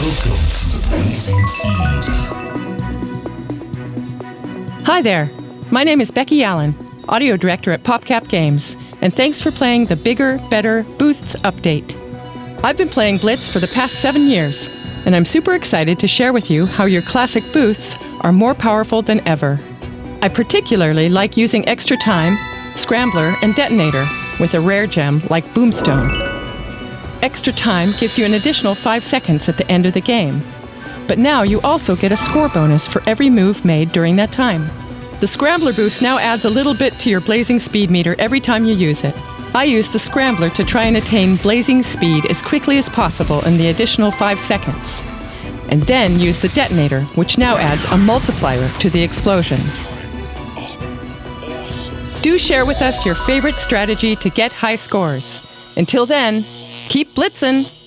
Welcome to the Blazing Feed. Hi there. My name is Becky Allen, audio director at PopCap Games, and thanks for playing the Bigger, Better Boosts update. I've been playing Blitz for the past seven years, and I'm super excited to share with you how your classic boosts are more powerful than ever. I particularly like using extra time, scrambler, and detonator with a rare gem like Boomstone. Extra time gives you an additional 5 seconds at the end of the game. But now you also get a score bonus for every move made during that time. The Scrambler boost now adds a little bit to your blazing speed meter every time you use it. I use the Scrambler to try and attain blazing speed as quickly as possible in the additional 5 seconds. And then use the detonator, which now adds a multiplier to the explosion. Do share with us your favorite strategy to get high scores. Until then, keep blitzing!